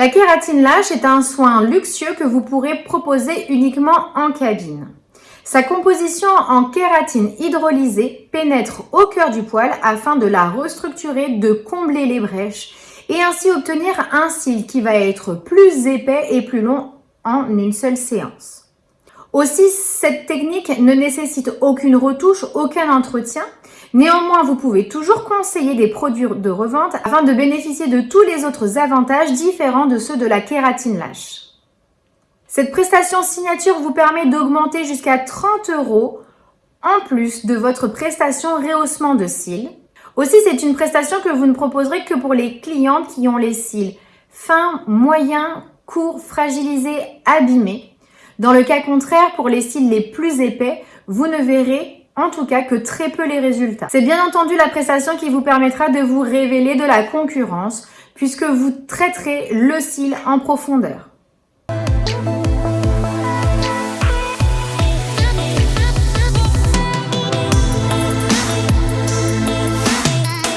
La kératine lâche est un soin luxueux que vous pourrez proposer uniquement en cabine. Sa composition en kératine hydrolysée pénètre au cœur du poil afin de la restructurer, de combler les brèches et ainsi obtenir un cil qui va être plus épais et plus long en une seule séance. Aussi, cette technique ne nécessite aucune retouche, aucun entretien. Néanmoins, vous pouvez toujours conseiller des produits de revente afin de bénéficier de tous les autres avantages différents de ceux de la kératine lâche. Cette prestation signature vous permet d'augmenter jusqu'à 30 euros en plus de votre prestation rehaussement de cils. Aussi, c'est une prestation que vous ne proposerez que pour les clientes qui ont les cils fins, moyens, courts, fragilisés, abîmés. Dans le cas contraire, pour les cils les plus épais, vous ne verrez en tout cas que très peu les résultats. C'est bien entendu la prestation qui vous permettra de vous révéler de la concurrence puisque vous traiterez le cil en profondeur.